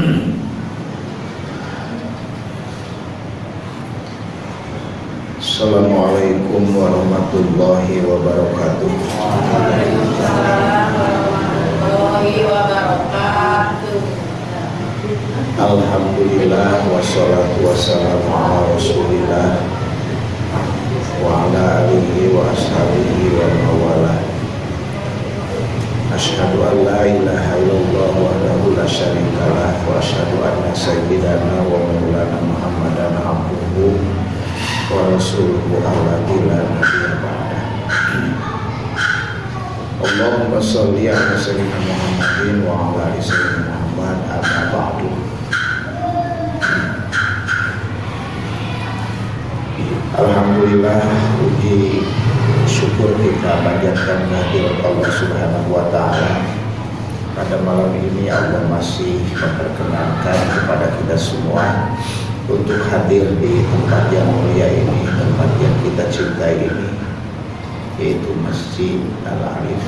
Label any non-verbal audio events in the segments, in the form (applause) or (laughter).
Assalamualaikum warahmatullahi wabarakatuh. Alhamdulillah wassalatu wassalamu ala rasulillah wa ala alihi wa ashabihi wa mawala. Ashhadu an la ilaha illallah wa ashhadu anna sayyidana wa maulana Muhammadan abduhu wa rasuluhu alladzi la nabiyya ba'dah Allahumma shalli ala sayyidina Muhammadin wa ala ali Muhammad amma ba'du Alhamdulillah puji syukur kita panjatkan kehadirat Allah Subhanahu wa taala. Pada malam ini Allah masih memperkenankan kepada kita semua untuk hadir di tempat yang mulia ini, tempat yang kita cintai ini, yaitu Masjid Al-Arif.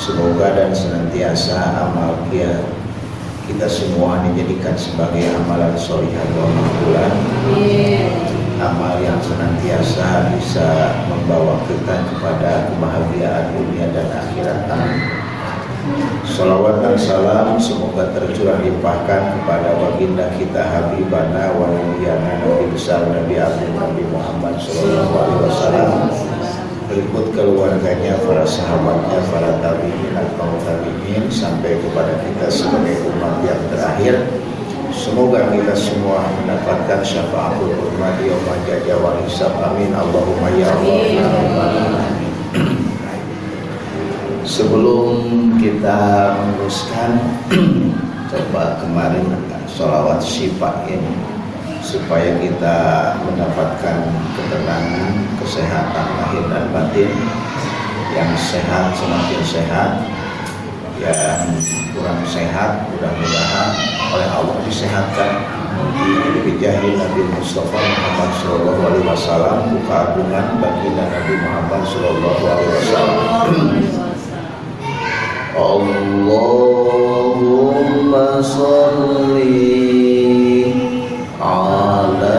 Semoga dan senantiasa amal kita kita semua dijadikan sebagai amalan solihah wa makbulan. Amal yang senantiasa bisa membawa kita kepada kebahagiaan dunia dan akhirat. amin Salawat dan salam semoga tercurah limpahkan kepada baginda kita Habibana wa Nabiyana Nabi besar Nabi Agung Nabi Muhammad Sallallahu Alaihi Wasallam berikut keluarganya, para sahabatnya, para tabiin atau tabiin sampai kepada kita sebagai umat yang terakhir. Semoga kita semua mendapatkan syafaatul umat yaum jaja wal hisab. Amin. Allahumma ya Allah. Sebelum kita meneruskan (clears throat) coba kemarin sholawat syifa ini supaya kita mendapatkan ketenangan, kesehatan lahir dan batin yang sehat semakin sehat yang kurang sehat mudah-mudahan oleh Allah disehatkan. Di bijahil Nabi Mustafa Muhammad Sallallahu Alaihi Wasallam buka agungan baginda Nabi Muhammad Sallallahu Alaihi Wasallam (clears throat) Allahumma salli ala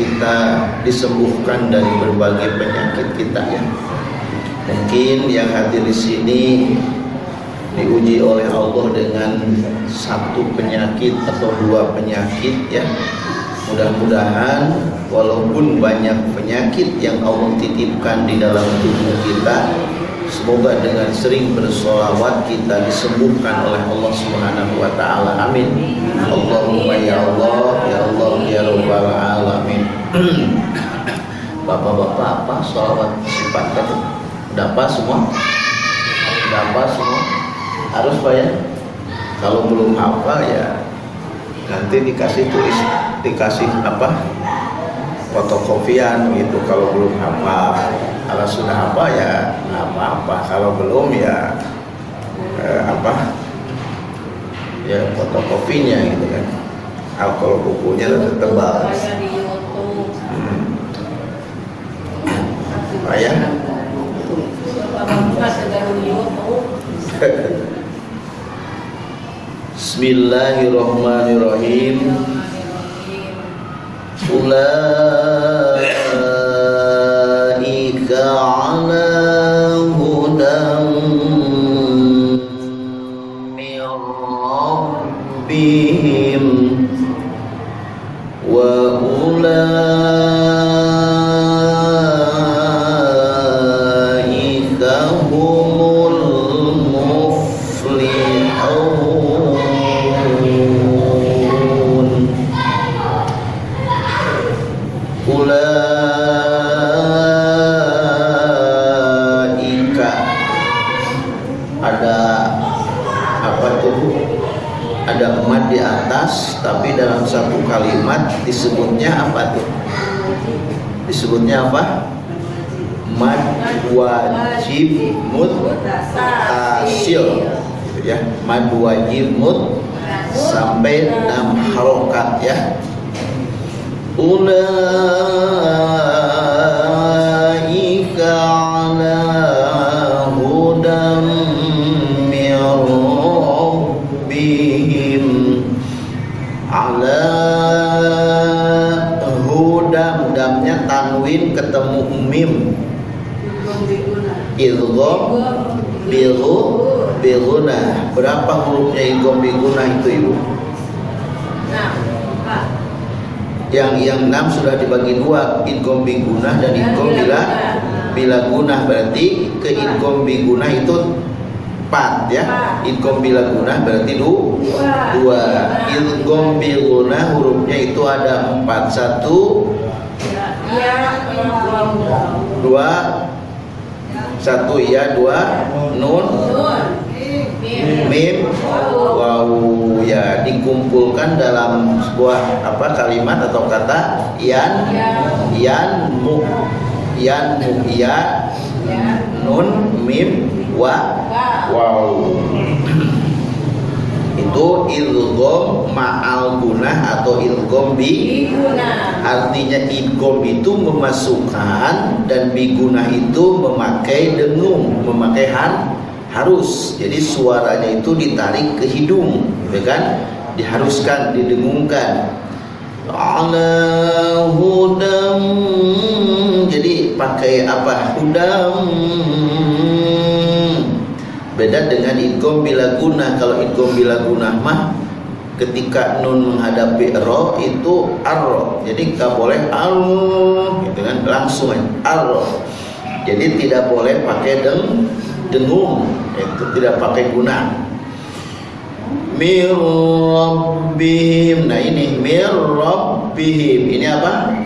kita disembuhkan dari berbagai penyakit kita ya. Mungkin yang hadir di sini diuji oleh Allah dengan satu penyakit atau dua penyakit ya. Mudah-mudahan walaupun banyak penyakit yang Allah titipkan di dalam tubuh kita semoga dengan sering bersolawat kita disembuhkan oleh Allah Subhanahu wa taala. Amin. Allahumma ya Allah ya Allah ya rabbal alamin. (clears throat) Bapak-bapak apa solawat sifatkan udah apa semua? Udah apa semua? Harus pak ya? Kalau belum hafal ya nanti dikasih tulis dikasih apa fotokopian gitu. Kalau belum hafal kalau sudah hafal ya apa-apa kalau belum ya eh, apa? Ya fotokopinya gitu kan. Kalau bukunya lebih tebal. hmm. Ya (laughs) Bismillahirrahmanirrahim Ulaika ala hudan min rabbihim wa dalam satu kalimat disebutnya apa tuh? Disebutnya apa? Mad wajib mutasil gitu ya. Mad wajib mut sampai enam harokat ya. Ulaika ala tanwin ketemu mim. Idgham biru biruna. Berapa hurufnya idgham biguna itu ibu? Yang yang enam sudah dibagi dua idgham bigunah dan idgham bila bila gunah berarti ke idgham bigunah itu empat ya? Idgham bila gunah berarti du, dua. Idgham bigunah hurufnya itu ada empat. Satu dua. Satu iya. Dua. Nun. Mim. Wow ya dikumpulkan dalam sebuah apa kalimat atau kata yan. Yan mu. Yan mu ya nun mim wa. Wow itu ilgom ma'al gunah atau ilgom bi artinya idgom itu memasukkan dan bigunah itu memakai dengung memakai har harus. Jadi suaranya itu ditarik ke hidung ya kan? Diharuskan didengungkan. Ala hudam jadi pakai apa? Hudam beda dengan idgham bila guna. Kalau idgham bila guna mah ketika nun menghadapi ro itu arro jadi nggak boleh al gitu kan? Langsung arro jadi tidak boleh pakai deng dengung. Itu tidak pakai guna. Mir rabbihim. Nah ini mir rabbihim. Ini apa?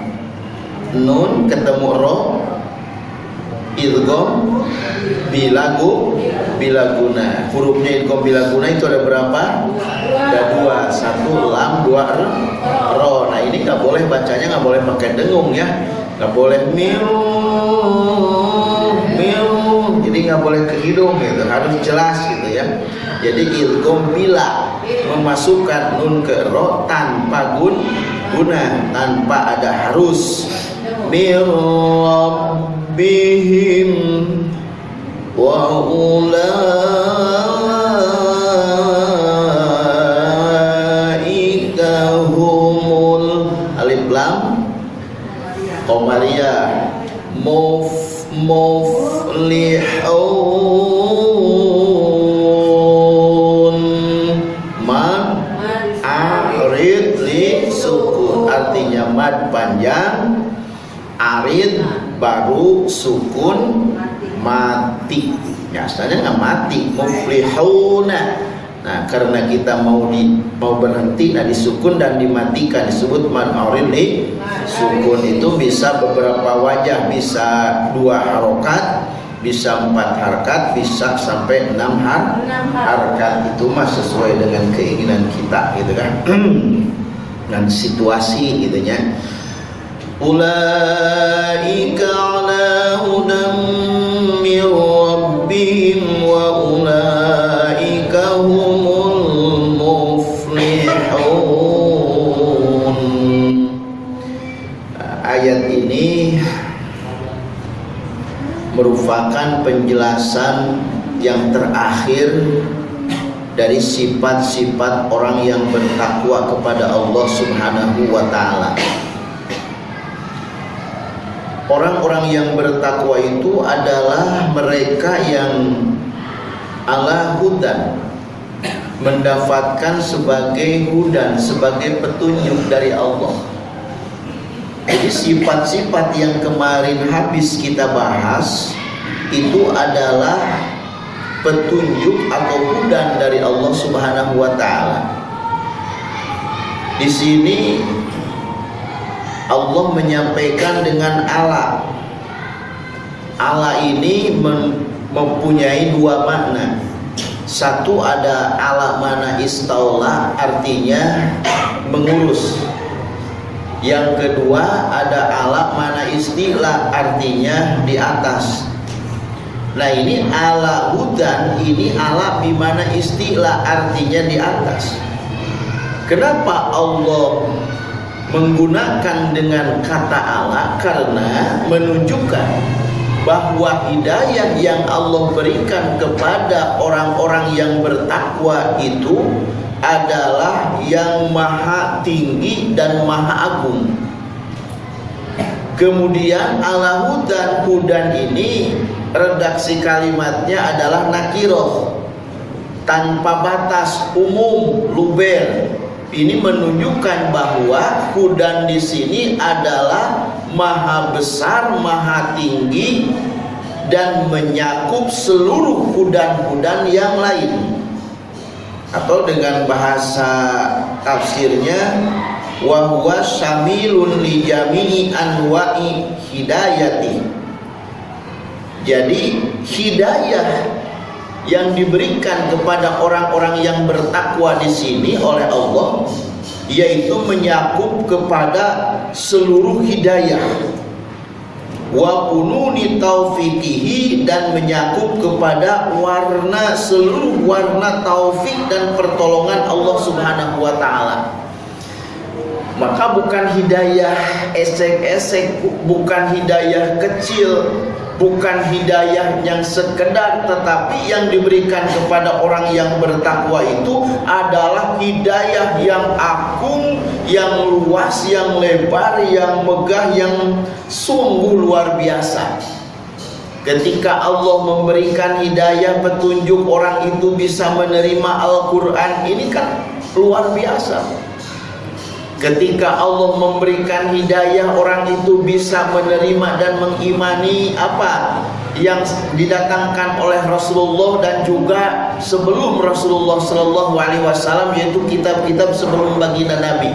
Nun ketemu ro idgham bilagu bilaguna. Hurufnya idgham bilaguna itu ada berapa? Ada dua. Satu lam dua ro. Nah ini nggak boleh bacanya nggak boleh pakai dengung ya. Nggak boleh miu miu. Jadi nggak boleh ke hidung gitu. Harus jelas gitu ya. Jadi ilkom bila memasukkan nun ke ro tanpa gun guna tanpa ada harus. Bihim wa ulaika humul alif lam qamariyah muf muflihun. Mad arid li artinya mad panjang arid baru sukun mati. Ya asalnya nggak mati muflihuna Nah, karena kita mau di mau berhenti nah disukun dan dimatikan disebut mad arid li sukun. Itu bisa beberapa wajah bisa dua harokat bisa empat harkat bisa sampai enam har harkat. Itu mah sesuai dengan keinginan kita gitu kan? (clears throat) Dan situasi gitu ya wa ulaika humul muflihun ayat ini merupakan penjelasan yang terakhir dari sifat-sifat orang yang bertakwa kepada Allah Subhanahu wa taala. Orang-orang yang bertakwa itu adalah mereka yang ala hudan mendapatkan sebagai hudan, sebagai petunjuk dari Allah. Jadi sifat-sifat yang kemarin habis kita bahas itu adalah petunjuk atau hudan dari Allah Subhanahu wa taala. Di sini Allah menyampaikan dengan ala. Ala ini mempunyai dua makna. Satu ada ala mana istaula artinya mengurus yang kedua ada alat mana istilah artinya di atas. Nah ini ala hudan ini ala bimana istilah artinya di atas. Kenapa Allah menggunakan dengan kata ala? Karena menunjukkan bahwa hidayah yang Allah berikan kepada orang-orang yang bertakwa itu adalah yang maha tinggi dan maha agung kemudian ala hudan hudan ini redaksi kalimatnya adalah nakiroh tanpa batas umum luber ini menunjukkan bahwa hudan di sini adalah maha besar maha tinggi dan menyakup seluruh hudan-hudan yang lain. Atau dengan bahasa tafsirnya wa huwa syamilun li jami'i anwa'i hidayati. Jadi hidayah yang diberikan kepada orang-orang yang bertakwa di sini oleh Allah yaitu menyakup kepada seluruh hidayah wa kununi taufiqihi dan menyakup kepada warna seluruh warna taufik dan pertolongan Allah Subhanahu wa taala. Maka bukan hidayah esek-esek, bukan hidayah kecil, bukan hidayah yang sekedar tetapi yang diberikan kepada orang yang bertakwa itu adalah hidayah yang agung, yang luas, yang lebar, yang megah, yang sungguh luar biasa. Ketika Allah memberikan hidayah petunjuk orang itu bisa menerima Al-Qur'an ini kan luar biasa. Ketika Allah memberikan hidayah orang itu bisa menerima dan mengimani apa yang didatangkan oleh Rasulullah dan juga sebelum Rasulullah Shallallahu Alaihi Wasallam yaitu kitab-kitab sebelum baginda Nabi.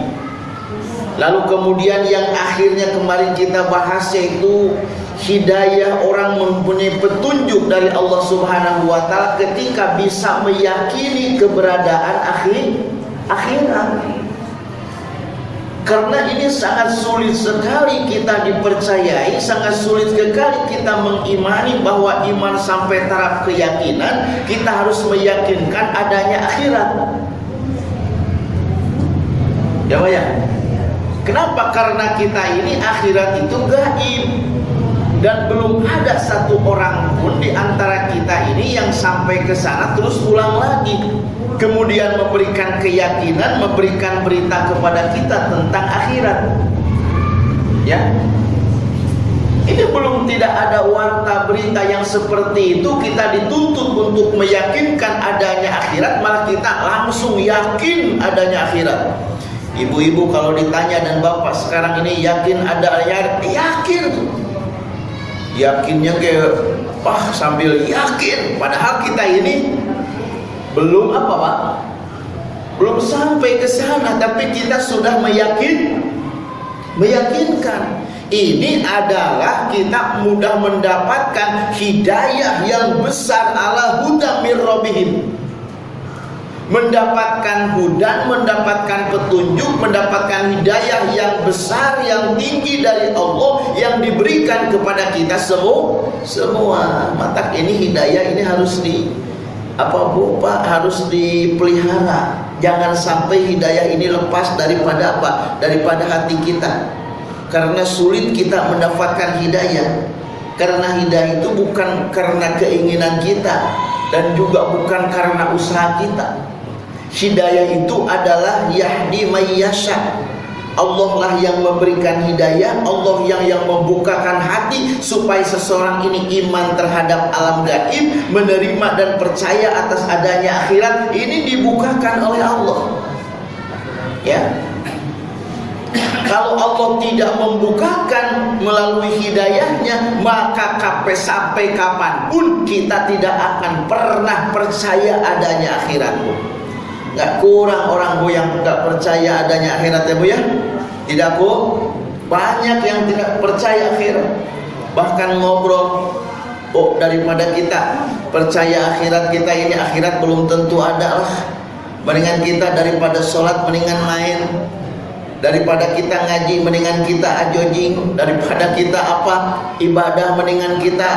Lalu kemudian yang akhirnya kemarin kita bahas yaitu hidayah orang mempunyai petunjuk dari Allah Subhanahu wa taala ketika bisa meyakini keberadaan akhir akhirat. Karena ini sangat sulit sekali kita dipercayai, sangat sulit sekali kita mengimani bahwa iman sampai taraf keyakinan, kita harus meyakinkan adanya akhirat. Ya, ya. Kenapa? Karena kita ini akhirat itu gaib dan belum ada satu orang pun di antara kita ini yang sampai ke sana terus pulang lagi kemudian memberikan keyakinan, memberikan berita kepada kita tentang akhirat. Ya. Ini belum tidak ada warta berita yang seperti itu kita dituntut untuk meyakinkan adanya akhirat malah kita langsung yakin adanya akhirat. Ibu-ibu kalau ditanya dan bapak sekarang ini yakin ada akhirat, yakin. Yakinnya kayak wah sambil yakin padahal kita ini belum apa Pak? Belum sampai ke sana tapi kita sudah meyakin meyakinkan ini adalah kita mudah mendapatkan hidayah yang besar ala huda mir mendapatkan hudan, mendapatkan petunjuk, mendapatkan hidayah yang besar, yang tinggi dari Allah yang diberikan kepada kita semua. Semua mata ini hidayah ini harus di apa bu? Pak harus dipelihara. Jangan sampai hidayah ini lepas daripada apa? Daripada hati kita. Karena sulit kita mendapatkan hidayah. Karena hidayah itu bukan karena keinginan kita dan juga bukan karena usaha kita. Hidayah itu adalah yahdi mayyasha Allah lah yang memberikan hidayah Allah yang yang membukakan hati supaya seseorang ini iman terhadap alam gaib menerima dan percaya atas adanya akhirat ini dibukakan oleh Allah. Ya. Kalau Allah tidak membukakan melalui hidayahnya maka kape sampai kapan pun kita tidak akan pernah percaya adanya akhirat nggak kurang orang bu yang percaya adanya akhirat ya bu ya? Tidak bu? Banyak yang tidak percaya akhirat. Bahkan ngobrol oh daripada kita percaya akhirat kita ini akhirat belum tentu ada lah. Mendingan kita daripada sholat mendingan main. Daripada kita ngaji mendingan kita ajojing daripada kita apa ibadah mendingan kita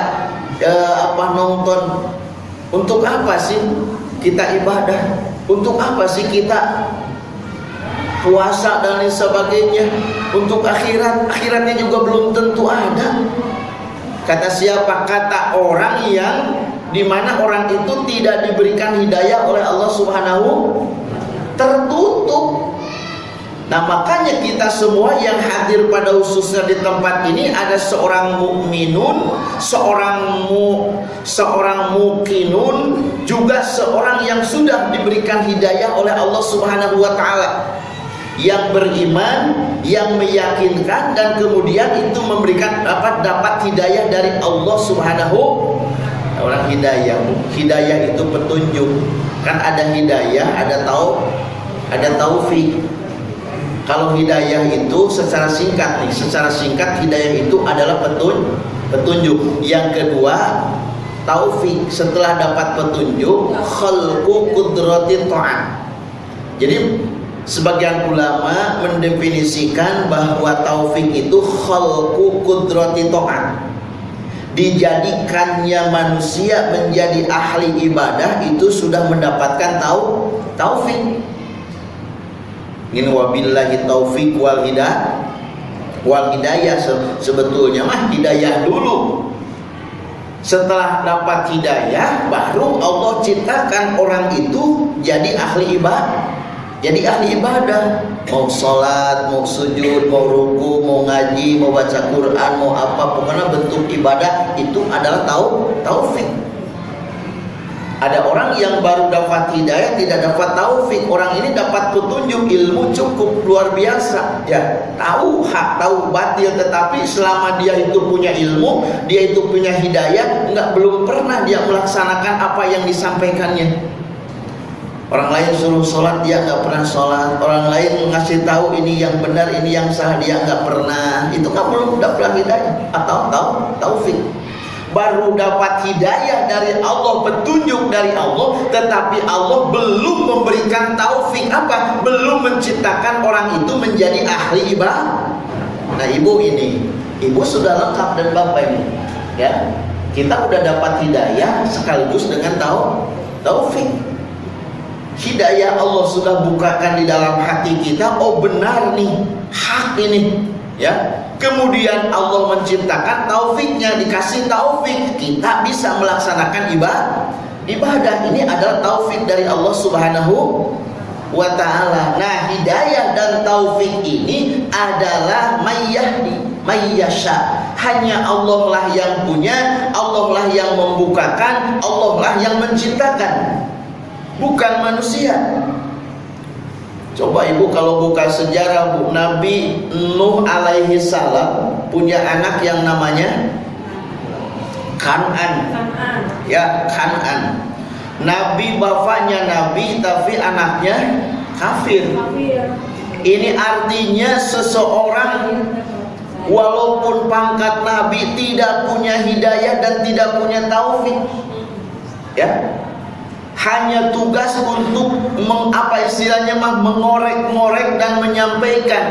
eh, apa nonton. Untuk apa sih kita ibadah untuk apa sih kita puasa dan lain sebagainya? Untuk akhirat, akhiratnya juga belum tentu ada. Kata siapa? Kata orang yang di mana orang itu tidak diberikan hidayah oleh Allah Subhanahu tertutup Nah makanya kita semua yang hadir pada khususnya di tempat ini ada seorang mukminun, seorang mu, seorang mukinun, juga seorang yang sudah diberikan hidayah oleh Allah Subhanahu wa taala. Yang beriman, yang meyakinkan dan kemudian itu memberikan dapat dapat hidayah dari Allah Subhanahu orang hidayah. Hidayah itu petunjuk. Kan ada hidayah, ada tau ada taufik. Kalau hidayah itu secara singkat nih, secara singkat hidayah itu adalah petun, petunjuk. Yang kedua, taufik setelah dapat petunjuk, khalqu qudrati ta'at. Jadi sebagian ulama mendefinisikan bahwa taufik itu khalqu qudrati ta'at. Dijadikannya manusia menjadi ahli ibadah itu sudah mendapatkan tau taufik ini wabillahi taufik wal hidayah. Wal hidayah sebetulnya mah hidayah dulu. Setelah dapat hidayah baru Allah ciptakan orang itu jadi ahli ibadah. Jadi ahli ibadah. Mau sholat, mau sujud, mau ruku, mau ngaji, mau baca Quran, mau apa pokoknya bentuk ibadah itu adalah tau taufik ada orang yang baru dapat hidayah tidak dapat taufik. Orang ini dapat petunjuk ilmu cukup luar biasa. Ya, tahu hak, tahu batil tetapi selama dia itu punya ilmu, dia itu punya hidayah, enggak belum pernah dia melaksanakan apa yang disampaikannya. Orang lain suruh sholat dia nggak pernah sholat. Orang lain ngasih tahu ini yang benar, ini yang salah dia nggak pernah. Itu nggak belum dapat hidayah atau tahu taufik. Baru dapat hidayah dari Allah, petunjuk dari Allah, tetapi Allah belum memberikan taufik apa? Belum menciptakan orang itu menjadi ahli ibadah. Nah, ibu ini, ibu sudah lengkap dan bapak ini, ya. Kita udah dapat hidayah sekaligus dengan tahu taufik. Hidayah Allah sudah bukakan di dalam hati kita. Oh benar nih, hak ini, ya kemudian Allah menciptakan taufiknya dikasih taufik kita bisa melaksanakan ibadah ibadah ini adalah taufik dari Allah Subhanahu wa taala. Nah, hidayah dan taufik ini adalah mayyahdi, mayyasha. Hanya Allah lah yang punya, Allah lah yang membukakan, Allah lah yang menciptakan. Bukan manusia. Coba ibu kalau buka sejarah bu Nabi Nuh alaihi salam punya anak yang namanya Kanan. Ya Kanan. Nabi bapaknya Nabi tapi anaknya kafir. Ini artinya seseorang walaupun pangkat Nabi tidak punya hidayah dan tidak punya taufik. Ya, hanya tugas untuk mengapa istilahnya mah mengorek-ngorek dan menyampaikan.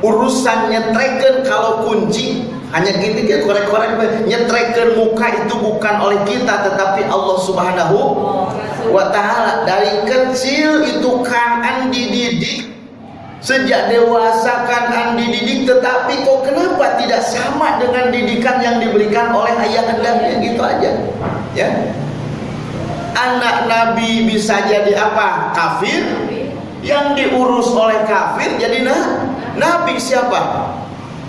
Urusan nyetreken kalau kunci hanya gitu ya korek-korek nyetreken muka itu bukan oleh kita tetapi Allah Subhanahu wa taala. Dari kecil itu kan dididik sejak dewasa kan dididik tetapi kok kenapa tidak sama dengan didikan yang diberikan oleh ayah anda? Gitu aja. Ya anak Nabi bisa jadi apa? Kafir yang diurus oleh kafir jadi nah, Nabi siapa?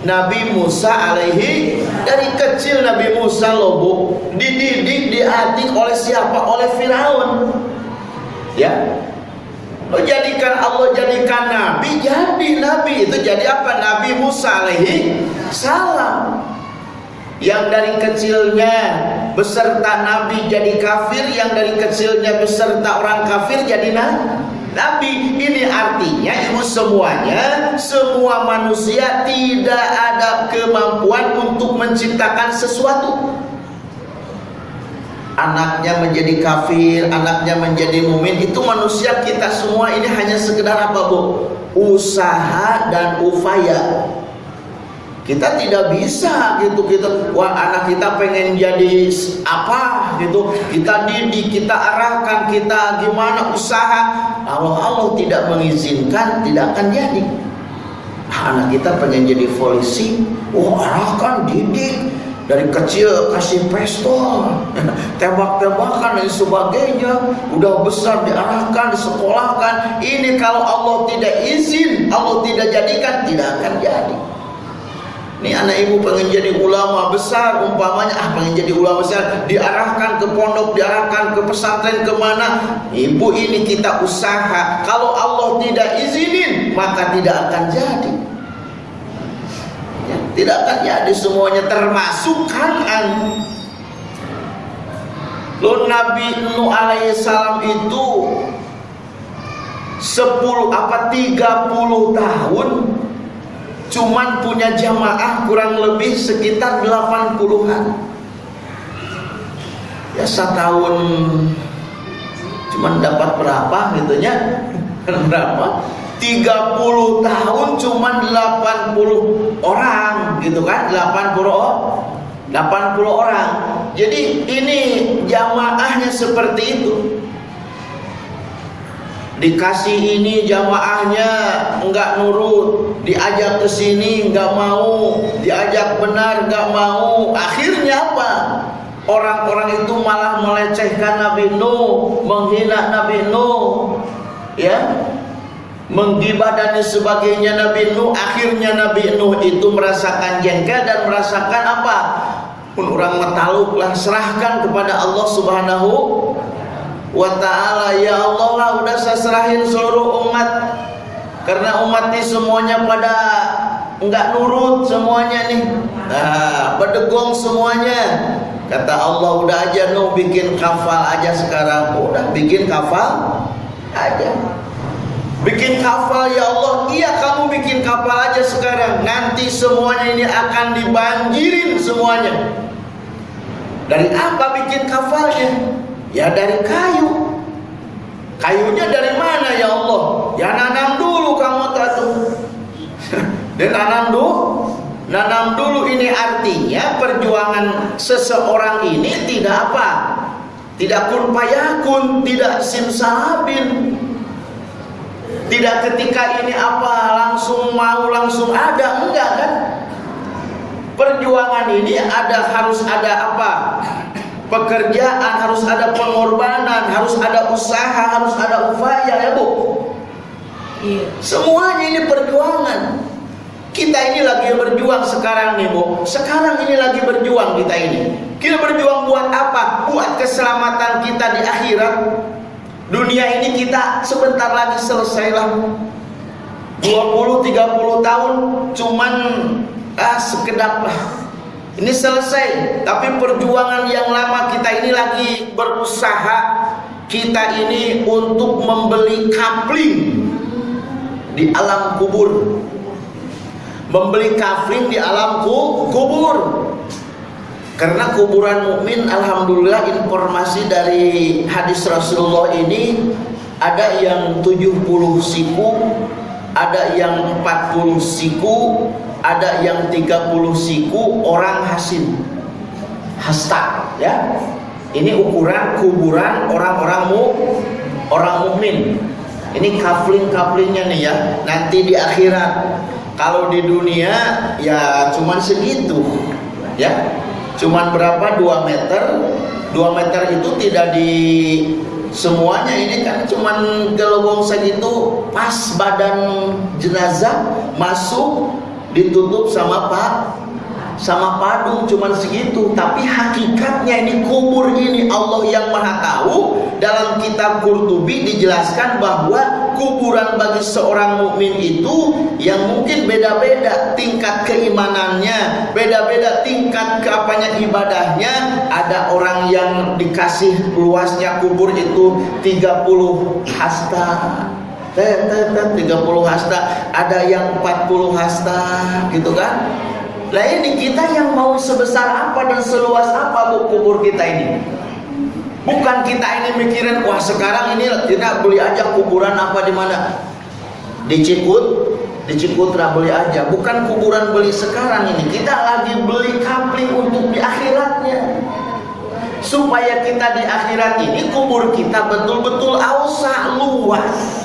Nabi Musa alaihi dari kecil Nabi Musa lobo dididik diadik oleh siapa? Oleh Firaun. Ya. Lo jadikan Allah jadikan Nabi jadi Nabi itu jadi apa? Nabi Musa alaihi salam yang dari kecilnya beserta nabi jadi kafir yang dari kecilnya beserta orang kafir jadi nabi. Ini artinya ibu semuanya semua manusia tidak ada kemampuan untuk menciptakan sesuatu. Anaknya menjadi kafir, anaknya menjadi mumin itu manusia kita semua ini hanya sekedar apa bu? Usaha dan upaya kita tidak bisa gitu kita wah anak kita pengen jadi apa gitu. Kita didik kita arahkan kita gimana usaha. Kalau Allah tidak mengizinkan tidak akan jadi. Nah, anak kita pengen jadi polisi. Wah arahkan didik. Dari kecil kasih pistol (laughs) tembak-tembakan dan sebagainya. Udah besar diarahkan disekolahkan. Ini kalau Allah tidak izin Allah tidak jadikan tidak akan jadi ini anak ibu pengen jadi ulama besar umpamanya ah pengen jadi ulama besar. Diarahkan ke pondok diarahkan ke pesantren ke mana? Ibu ini kita usaha. Kalau Allah tidak izinin maka tidak akan jadi. Ya, tidak akan jadi semuanya termasuk kanan Lo Nabi Nuh alaihissalam itu 10 apa 30 tahun cuman punya jamaah kurang lebih sekitar 80-an ya setahun cuman dapat berapa gitu ya (laughs) berapa 30 tahun cuman 80 orang gitu kan? 80 80 orang. Jadi ini jamaahnya seperti itu dikasih ini jamaahnya enggak nurut. Diajak ke sini enggak mau. Diajak benar enggak mau. Akhirnya apa? Orang-orang itu malah melecehkan Nabi Nuh menghina Nabi Nuh. Ya? Menggibah dan sebagainya Nabi Nuh. Akhirnya Nabi Nuh itu merasakan jengkel dan merasakan apa? Orang metaluk lah. Serahkan kepada Allah Subhanahu wa ta'ala ya Allah lah udah saya serahin seluruh umat. Karena umat ini semuanya pada enggak nurut semuanya nih. Nah berdegong semuanya. Kata Allah udah aja Nuh bikin kafal aja sekarang. Udah bikin kafal aja. Bikin kafal ya Allah. Iya kamu bikin kapal aja sekarang. Nanti semuanya ini akan dibanjirin semuanya. Dari apa bikin kafalnya? Ya dari kayu. Kayunya dari mana ya Allah? Ya nanam dulu kamu tuh. (laughs) Dan nanam dulu Nanam dulu ini artinya perjuangan seseorang ini tidak apa? Tidak kun payakun, tidak simsalabin. Tidak ketika ini apa langsung mau langsung ada, enggak kan? Perjuangan ini ada harus ada apa? Pekerjaan, harus ada pengorbanan, harus ada usaha, harus ada upaya ya Bu. Iya. Semuanya ini perjuangan. Kita ini lagi berjuang sekarang nih Bu Sekarang ini lagi berjuang kita ini Kita berjuang buat apa? Buat keselamatan kita di akhirat Dunia ini kita sebentar lagi selesai lah 20-30 tahun Cuman ah, sekedap lah Ini selesai. Tapi perjuangan yang lama kita ini lagi berusaha Kita ini untuk membeli kapling Di alam kubur. Membeli kafling di alam kubur. Karena kuburan mukmin alhamdulillah informasi dari hadis Rasulullah ini ada yang 70 siku ada yang 40 siku ada yang 30 siku orang hasin. Hasta ya. Ini ukuran kuburan orang-orang mu orang mukmin. Ini kafling-kaflingnya nih ya. Nanti di akhirat. Kalau di dunia ya cuman segitu ya. Cuman berapa? 2 meter. 2 meter itu tidak di semuanya. Ini kan cuman gelobong segitu. Pas badan jenazah masuk ditutup sama pak sama padu cuman segitu. Tapi hakikatnya ini kubur ini Allah yang maha tahu. Dalam kitab Qurtubi dijelaskan bahwa kuburan bagi seorang mukmin itu yang mungkin beda-beda tingkat keimanannya beda-beda tingkat keapanya ibadahnya. Ada orang yang dikasih luasnya kubur itu 30 hasta 30 hasta ada yang 40 hasta gitu kan Nah ini kita yang mau sebesar apa dan seluas apa bu kubur kita ini? Bukan kita ini mikirin wah sekarang ini kita beli aja kuburan apa di mana? Di Cikut, di Cikutra beli aja. Bukan kuburan beli sekarang ini. Kita lagi beli kapling untuk di akhiratnya. Supaya kita di akhirat ini kubur kita betul-betul ausa luas.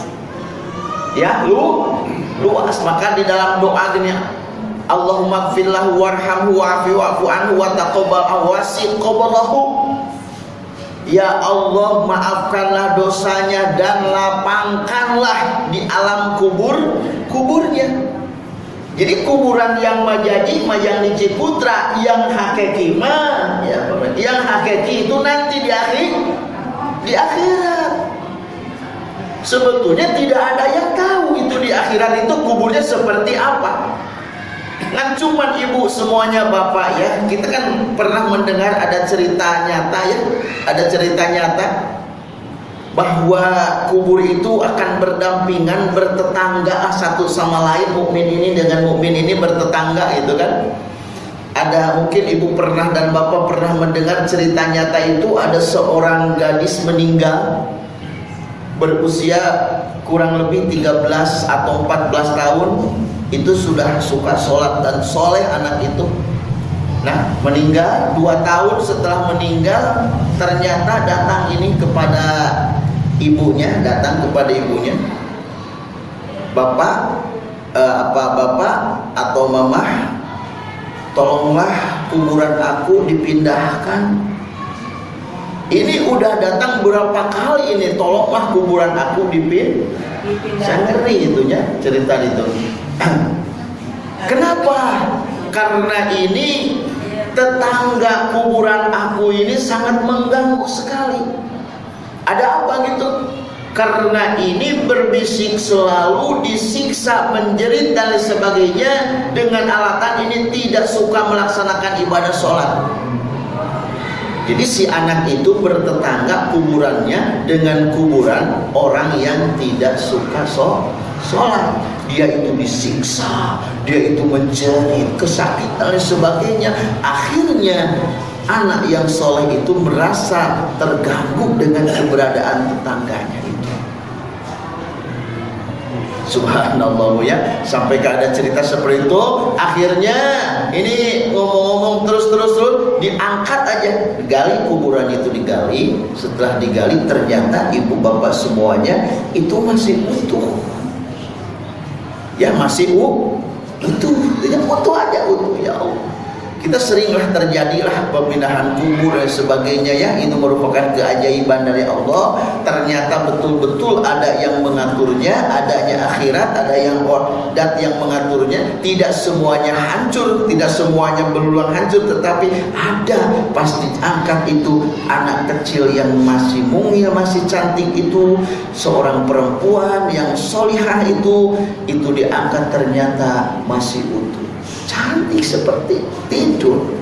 Ya, lu luas. Maka di dalam doa gini. Allahumma gfirlahu warhamhu wa'afi wa'fu anhu wa taqabbal awasi qablahu. Ya Allah maafkanlah dosanya dan lapangkanlah di alam kubur kuburnya. Jadi kuburan yang majaji yang di Ciputra yang hakiki mah ya, yang hakiki itu nanti di akhir di akhirat sebetulnya tidak ada yang tahu itu di akhirat itu kuburnya seperti apa. Kan cuma ibu semuanya bapak ya. Kita kan pernah mendengar ada cerita nyata ya. Ada cerita nyata bahwa kubur itu akan berdampingan bertetangga satu sama lain mukmin ini dengan mukmin ini bertetangga itu kan. Ada mungkin ibu pernah dan bapak pernah mendengar cerita nyata itu ada seorang gadis meninggal berusia kurang lebih 13 atau 14 tahun itu sudah suka sholat dan soleh anak itu. Nah meninggal dua tahun setelah meninggal ternyata datang ini kepada ibunya datang kepada ibunya. Bapak eh, apa bapak atau mamah tolonglah kuburan aku dipindahkan ini udah datang berapa kali ini tolonglah kuburan aku dipin saya ngeri itunya cerita itu (clears throat) Kenapa? Karena ini tetangga kuburan aku ini sangat mengganggu sekali. Ada apa gitu? Karena ini berbisik selalu disiksa, menjerit dan sebagainya dengan alatan ini tidak suka melaksanakan ibadah sholat. Jadi si anak itu bertetangga kuburannya dengan kuburan orang yang tidak suka sholat dia itu disiksa dia itu menjerit kesakitan dan sebagainya akhirnya anak yang soleh itu merasa terganggu dengan keberadaan tetangganya. Subhanallah ya. Sampai ada cerita seperti itu Akhirnya ini ngomong-ngomong terus-terus terus Diangkat aja. Digali kuburan itu digali. Setelah digali ternyata ibu bapak semuanya Itu masih utuh. Ya masih utuh. Tidak utuh aja utuh ya Allah kita seringlah terjadilah pemindahan kubur dan sebagainya ya. Itu merupakan keajaiban dari Allah. Ternyata betul-betul ada yang mengaturnya adanya akhirat ada yang dat yang mengaturnya. Tidak semuanya hancur tidak semuanya berulang hancur tetapi ada. Pasti angkat itu anak kecil yang masih mungil masih cantik itu seorang perempuan yang solihah itu itu diangkat ternyata masih utuh cantik seperti tidur.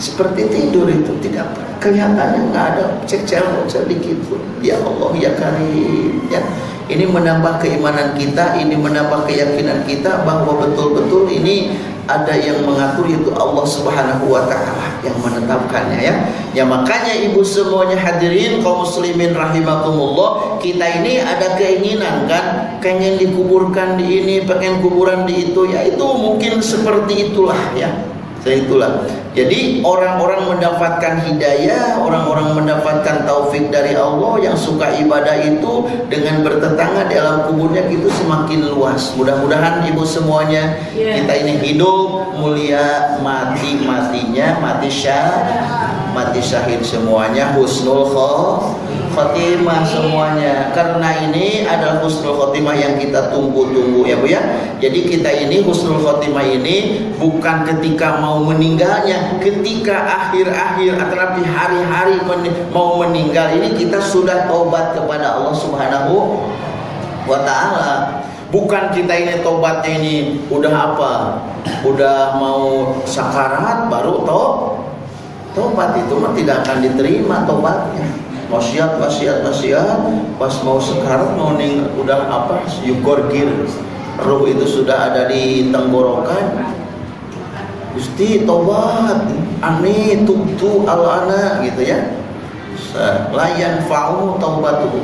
Seperti tidur itu tidak kelihatannya nggak ada cecel sedikit pun. Ya Allah ya Karim ya. Ini menambah keimanan kita ini menambah keyakinan kita bahwa betul-betul ini ada yang mengatur itu Allah Subhanahu wa taala yang menetapkannya ya. Ya makanya ibu semuanya hadirin kaum muslimin rahimakumullah, kita ini ada keinginan kan pengen dikuburkan di ini, pengen kuburan di itu ya itu mungkin seperti itulah ya. Saya itulah. Jadi orang-orang mendapatkan hidayah, orang-orang mendapatkan taufik dari Allah yang suka ibadah itu dengan bertetangga di alam kuburnya itu semakin luas. Mudah-mudahan ibu semuanya yeah. kita ini hidup mulia mati matinya mati syah mati syahid semuanya husnul khotimah semuanya. Karena ini adalah husnul khotimah yang kita tunggu-tunggu ya Bu ya. Jadi kita ini husnul khotimah ini bukan ketika mau meninggalnya ketika akhir-akhir tetapi hari-hari mau meninggal ini kita sudah taubat kepada Allah Subhanahu wa taala. Bukan kita ini tobatnya ini udah apa udah mau sakarat baru tobat Tobat itu mah tidak akan diterima tobatnya. Wasiat, wasiat, wasiat, pas mau sekarat mau ning udah apa? Yukorgir, ruh itu sudah ada di tenggorokan. Gusti tobat, ani tubtu alana gitu ya. Layan fa'u taubatu.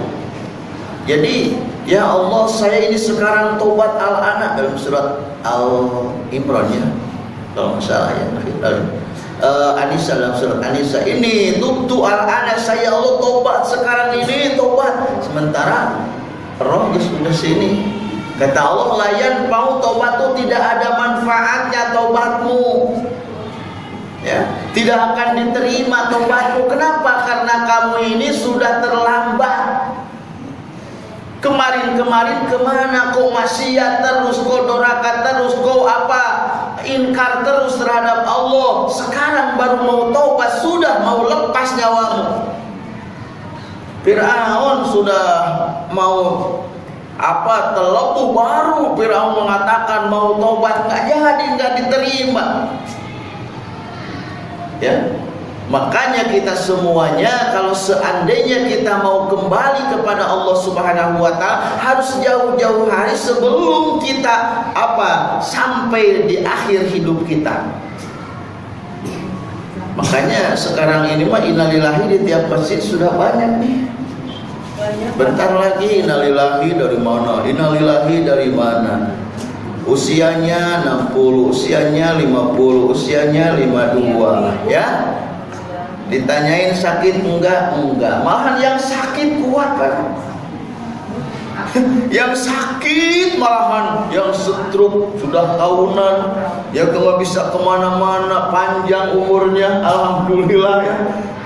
Jadi ya Allah saya ini sekarang tobat al-ana dalam surat Al-Imran ya. Kalau nggak salah ya uh, Anissa dalam surat Anissa ini tubtu al ana saya Allah tobat sekarang ini tobat sementara roh sudah sini kata Allah layan mau tobat itu tidak ada manfaatnya tobatmu ya tidak akan diterima tobatmu kenapa? Karena kamu ini sudah terlambat Kemarin-kemarin ke mana kau maksiat terus, kau doraka terus, kau apa ingkar terus terhadap Allah. Sekarang baru mau taubat, sudah mau lepas nyawamu. Fir'aun sudah mau apa terlepuh baru Fir'aun mengatakan mau taubat nggak jadi nggak diterima. Ya, Makanya kita semuanya kalau seandainya kita mau kembali kepada Allah Subhanahu wa taala harus jauh-jauh hari sebelum kita apa sampai di akhir hidup kita. Makanya sekarang ini mah innalillahi di tiap masjid sudah banyak nih. Bentar lagi innalillahi dari mana? Innalillahi dari mana? Usianya 60, usianya 50, usianya 52, ya ditanyain sakit enggak? Enggak. Malahan yang sakit kuat kan (laughs) yang sakit malahan yang stroke sudah tahunan. Yang nggak bisa ke mana-mana panjang umurnya alhamdulillah ya.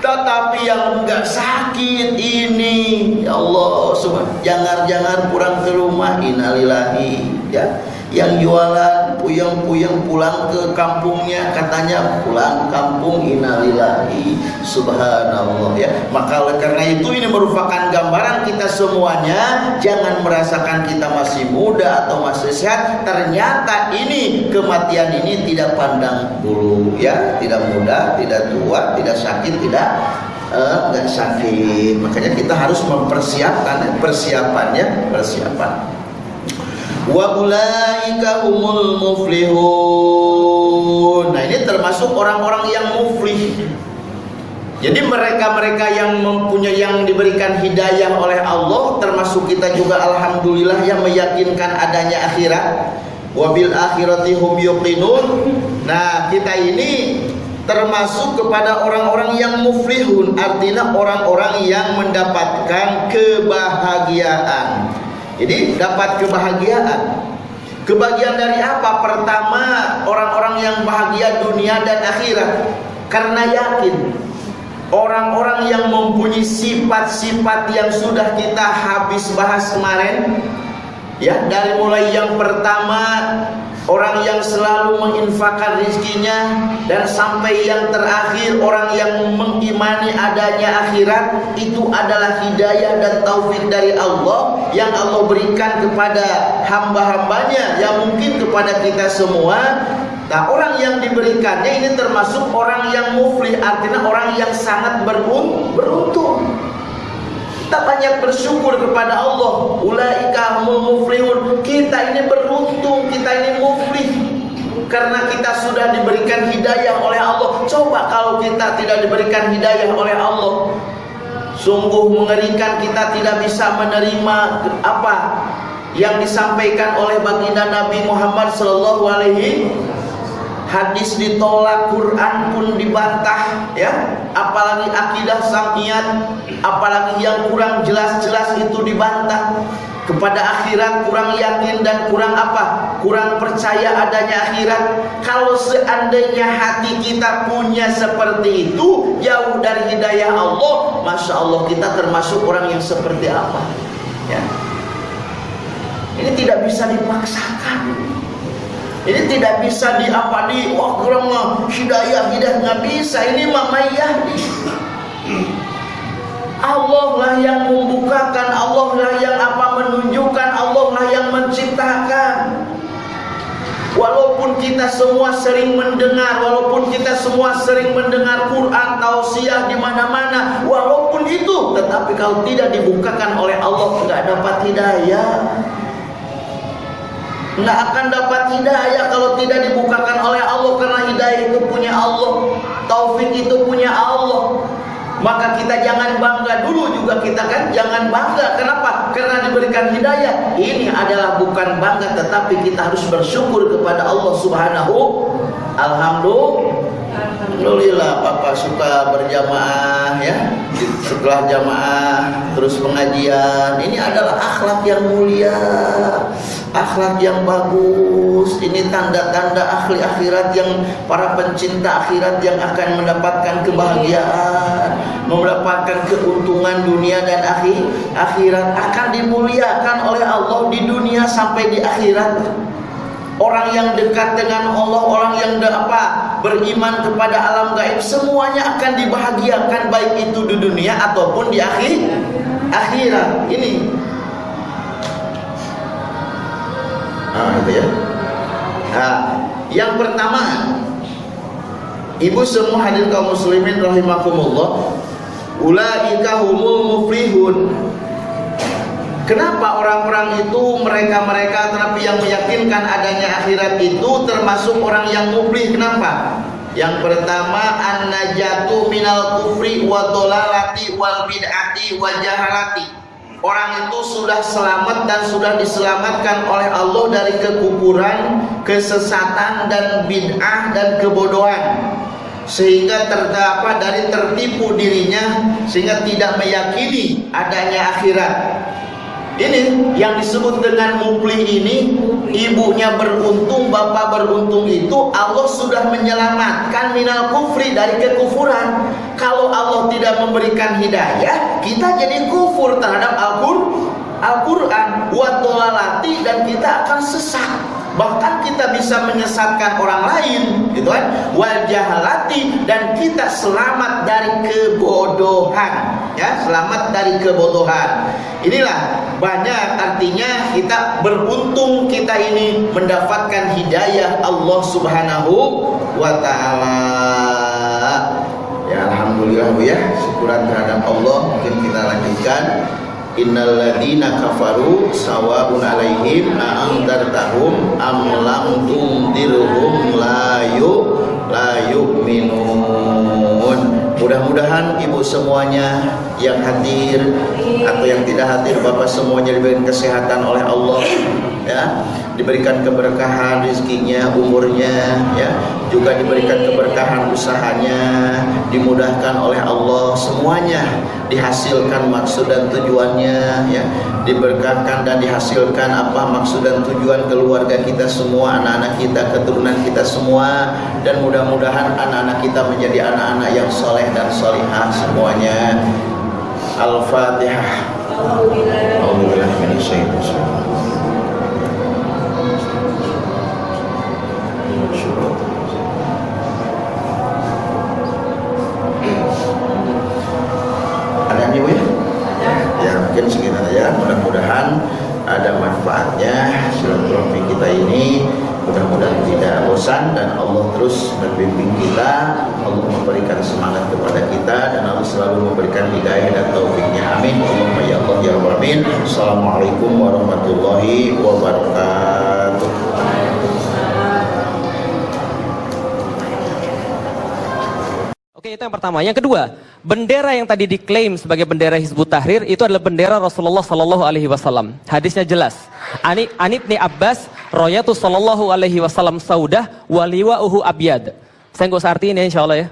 Tetapi yang enggak sakit ini ya Allah jangan-jangan pulang ke rumah inalillahi ya yang jualan puyeng-puyeng pulang ke kampungnya. Katanya pulang kampung inalillahi subhanallah. Ya maka karena itu ini merupakan gambaran kita semuanya. Jangan merasakan kita masih muda atau masih sehat. Ternyata ini kematian ini tidak pandang bulu ya. Tidak muda tidak tua tidak sakit tidak uh, sakit. Makanya kita harus mempersiapkan persiapannya persiapan wa ulaika humul muflihun nah ini termasuk orang-orang yang muflih Jadi mereka-mereka yang mempunyai yang diberikan hidayah oleh Allah termasuk kita juga alhamdulillah yang meyakinkan adanya akhirat. Wabil akhirati hum yuqinun. Nah, kita ini termasuk kepada orang-orang yang muflihun, artinya orang-orang yang mendapatkan kebahagiaan. Jadi dapat kebahagiaan. Kebahagiaan dari apa? Pertama, orang-orang yang bahagia dunia dan akhirat karena yakin orang-orang yang mempunyai sifat-sifat yang sudah kita habis bahas kemarin ya dari mulai yang pertama orang yang selalu menginfakkan rizkinya dan sampai yang terakhir orang yang mengimani adanya akhirat itu adalah hidayah dan taufik dari Allah yang Allah berikan kepada hamba-hambanya yang mungkin kepada kita semua. Nah orang yang diberikannya ini termasuk orang yang muflih Artinya orang yang sangat beruntung Kita banyak bersyukur kepada Allah. Ulaika muflihun. Kita ini beruntung Kita ini muflih. Karena kita sudah diberikan hidayah oleh Allah. Coba kalau kita tidak diberikan hidayah oleh Allah. Sungguh mengerikan kita tidak bisa menerima apa yang disampaikan oleh baginda Nabi Muhammad sallallahu alaihi hadis ditolak, Quran pun dibantah, ya. Apalagi akidah samiyat, apalagi yang kurang jelas-jelas itu dibantah. Kepada akhirat kurang yakin dan kurang apa? Kurang percaya adanya akhirat. Kalau seandainya hati kita punya seperti itu, jauh dari hidayah Allah, masya Allah kita termasuk orang yang seperti apa? Ya. Ini tidak bisa dipaksakan. Ini tidak bisa di apa di wah kurang hidayah hidayah nggak bisa. Ini mama yahdi. Allah lah yang membukakan, Allah lah yang apa menunjukkan, Allah lah yang menciptakan. Walaupun kita semua sering mendengar, walaupun kita semua sering mendengar Quran, tausiah di mana-mana, walaupun itu, tetapi kalau tidak dibukakan oleh Allah, tidak dapat hidayah. Nggak akan dapat hidayah kalau tidak dibukakan oleh Allah karena hidayah itu punya Allah, taufik itu punya Allah. Maka kita jangan bangga dulu juga kita kan jangan bangga. Kenapa? Karena diberikan hidayah. Ini adalah bukan bangga tetapi kita harus bersyukur kepada Allah Subhanahu Alhamdulillah. Alhamdulillah Papa suka berjamaah ya. Setelah jamaah terus pengajian. Ini adalah akhlak yang mulia akhlak yang bagus. Ini tanda-tanda ahli akhirat yang para pencinta akhirat yang akan mendapatkan kebahagiaan mendapatkan keuntungan dunia dan akhir akhirat akan dimuliakan oleh Allah di dunia sampai di akhirat. Orang yang dekat dengan Allah orang yang apa beriman kepada alam gaib semuanya akan dibahagiakan baik itu di dunia ataupun di akhir akhirat. Ini Nah, itu ya. Nah, yang pertama, ibu semua hadir kaum muslimin rahimakumullah, ulaika humul muflihun. Kenapa orang-orang itu mereka-mereka tetapi yang meyakinkan adanya akhirat itu termasuk orang yang muflih? Kenapa? Yang pertama an-najatu minal kufri wa dolalati wal bid'ati wa jahalati orang itu sudah selamat dan sudah diselamatkan oleh Allah dari kekufuran, kesesatan dan bid'ah dan kebodohan. Sehingga terdapat dari tertipu dirinya sehingga tidak meyakini adanya akhirat ini yang disebut dengan mupli ini Ibunya beruntung, bapak beruntung itu Allah sudah menyelamatkan minal kufri dari kekufuran. Kalau Allah tidak memberikan hidayah Kita jadi kufur terhadap Al-Quran. Al dan kita akan sesat bahkan kita bisa menyesatkan orang lain gitu kan? Wal jahalati dan kita selamat dari kebodohan ya? Selamat dari kebodohan. Inilah banyak artinya kita beruntung kita ini mendapatkan hidayah Allah Subhanahu wa taala. Ya alhamdulillah ya. Syukuran terhadap Allah. Mungkin kita lanjutkan Innal ladina kafaru sawabun alaihim a'andartahum am lam tundirhum la yu la yu'minun. Mudah-mudahan ibu semuanya yang hadir atau yang tidak hadir Bapak semuanya diberikan kesehatan oleh Allah ya, diberikan keberkahan rezekinya, umurnya ya, juga diberikan keberkahan usahanya, dimudahkan oleh Allah. Semuanya dihasilkan maksud dan tujuannya ya, diberkahkan dan dihasilkan apa maksud dan tujuan keluarga kita semua, anak-anak kita, keturunan kita semua. Dan mudah-mudahan anak-anak kita menjadi anak-anak yang soleh dan solihah semuanya. Al-Fatihah. Ada nih ya? Ya mungkin aja. Mudah-mudahan ada manfaatnya silaturahmi kita ini mudah-mudahan tidak bosan dan Allah terus membimbing kita Allah memberikan semangat kepada kita dan Allah selalu memberikan hidayah dan taufiknya. Amin. Allahumma ya Allah ya Alamin Assalamualaikum warahmatullahi wabarakatuh. Oke, itu yang pertama. Yang kedua, bendera yang tadi diklaim sebagai bendera Hizbut Tahrir itu adalah bendera Rasulullah Sallallahu Alaihi Wasallam. Hadisnya jelas. Ani Anibni Abbas, Royatu Sallallahu Alaihi Wasallam Saudah, waliwa uhu abyad. Saya nggak usah artiin ya, insya Allah ya.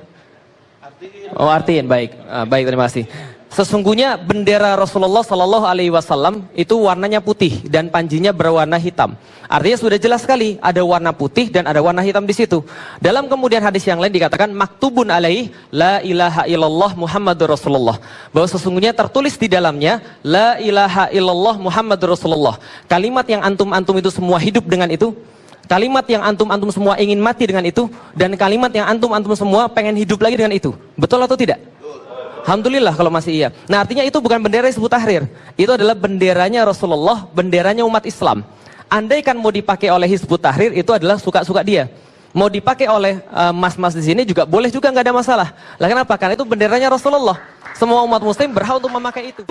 Oh artiin, baik, Ah, baik terima kasih. Sesungguhnya bendera Rasulullah Sallallahu Alaihi Wasallam itu warnanya putih dan panjinya berwarna hitam. Artinya sudah jelas sekali ada warna putih dan ada warna hitam di situ. Dalam kemudian hadis yang lain dikatakan maktubun alaih la ilaha illallah Muhammadur Rasulullah. Bahwa sesungguhnya tertulis di dalamnya la ilaha illallah Muhammadur Rasulullah. Kalimat yang antum-antum itu semua hidup dengan itu. Kalimat yang antum-antum semua ingin mati dengan itu dan kalimat yang antum-antum semua pengen hidup lagi dengan itu. Betul atau tidak? Alhamdulillah kalau masih iya. Nah artinya itu bukan bendera Hizbut Tahrir. Itu adalah benderanya Rasulullah, benderanya umat Islam. Andaikan mau dipakai oleh Hizbut Tahrir itu adalah suka-suka dia. Mau dipakai oleh eh, mas-mas uh, di sini juga boleh juga nggak ada masalah. Lah kenapa? Karena itu benderanya Rasulullah. Semua umat muslim berhak untuk memakai itu.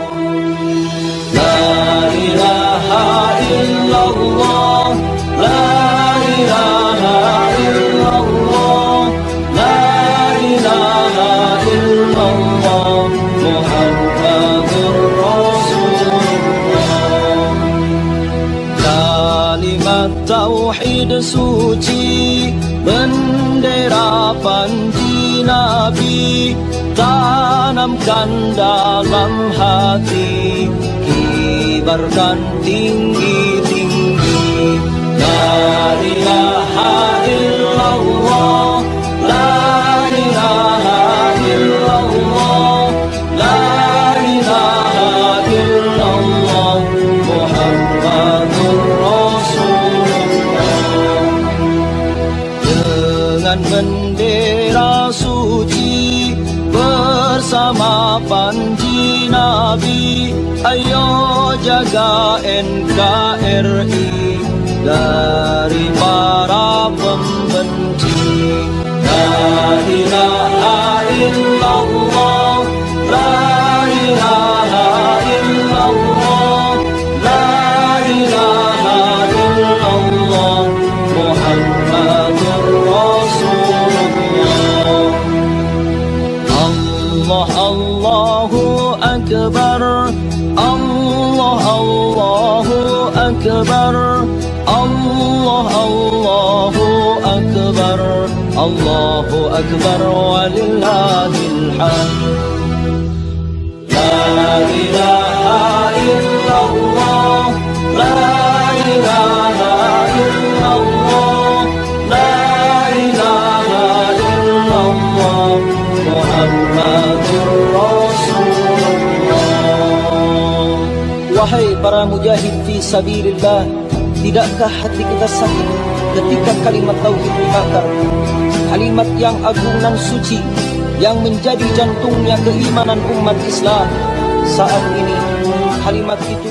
La ilaha illallah, la ilaha illallah. Tauhid suci Bendera panji Nabi Tanamkan dalam hati Kibarkan tinggi-tinggi. La ilaha bendera suci bersama panji Nabi. Ayo jaga NKRI dari para pembenci. La ilaha Allahu Akbar walillahil hamd La ilaha illallah La ilaha illallah La ilaha illallah Muhammadur Rasulullah Wahai para mujahid fi sabilillah, tidakkah hati kita sakit ketika kalimat tauhid dibakar? Kalimat yang agung dan suci yang menjadi jantungnya keimanan umat Islam. Saat ini kalimat itu